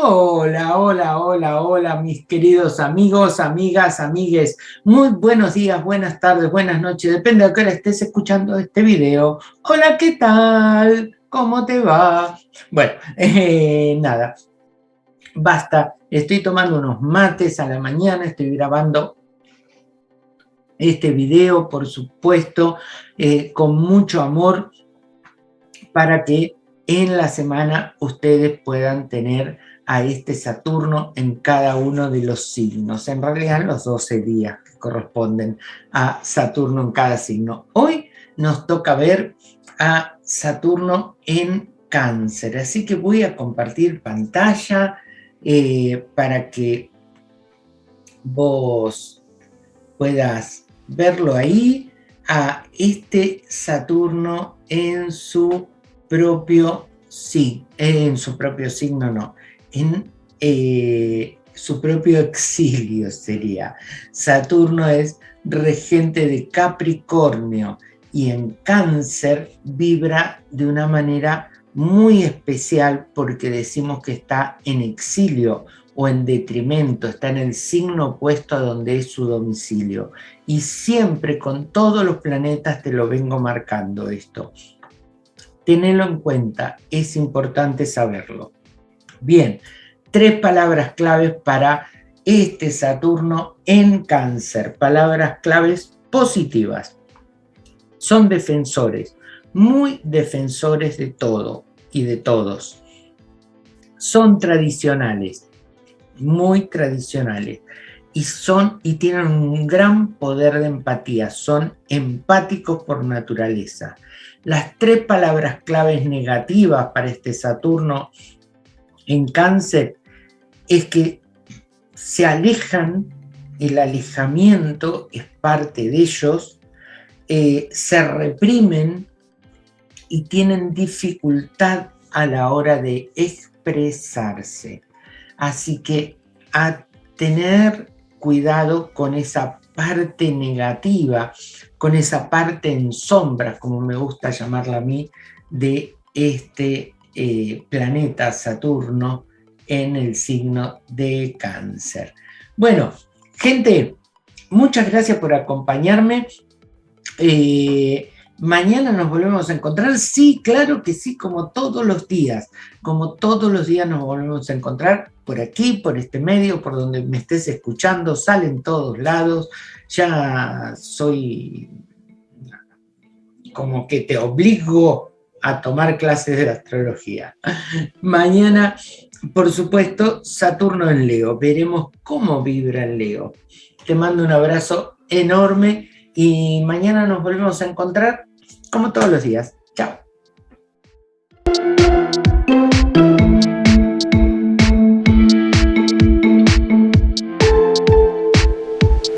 hola, hola, hola, mis queridos amigos, amigas, amigues. Muy buenos días, buenas tardes, buenas noches, depende de qué hora estés escuchando este video. Hola, ¿qué tal? ¿Cómo te va? Bueno, eh, nada, basta. Estoy tomando unos mates a la mañana, estoy grabando este video, por supuesto, eh, con mucho amor para que en la semana ustedes puedan tener a este Saturno en cada uno de los signos, en realidad los 12 días que corresponden a Saturno en cada signo. Hoy nos toca ver a Saturno en cáncer, así que voy a compartir pantalla eh, para que vos puedas verlo ahí, a este Saturno en su propio sí, en su propio signo no, en eh, su propio exilio sería. Saturno es regente de Capricornio y en Cáncer vibra de una manera muy especial porque decimos que está en exilio o en detrimento, está en el signo opuesto a donde es su domicilio. Y siempre con todos los planetas te lo vengo marcando esto. Tenelo en cuenta, es importante saberlo. Bien, tres palabras claves para este Saturno en cáncer, palabras claves positivas. Son defensores, muy defensores de todo y de todos. Son tradicionales, muy tradicionales. Y, son, y tienen un gran poder de empatía, son empáticos por naturaleza. Las tres palabras claves negativas para este Saturno en cáncer es que se alejan, el alejamiento es parte de ellos, eh, se reprimen y tienen dificultad a la hora de expresarse. Así que a tener cuidado con esa parte negativa, con esa parte en sombra, como me gusta llamarla a mí, de este eh, planeta Saturno en el signo de cáncer. Bueno, gente, muchas gracias por acompañarme. Eh, mañana nos volvemos a encontrar. Sí, claro que sí, como todos los días. Como todos los días nos volvemos a encontrar por aquí, por este medio, por donde me estés escuchando. Salen todos lados. Ya soy como que te obligo a tomar clases de astrología. Mañana, por supuesto, Saturno en Leo. Veremos cómo vibra en Leo. Te mando un abrazo enorme y mañana nos volvemos a encontrar como todos los días.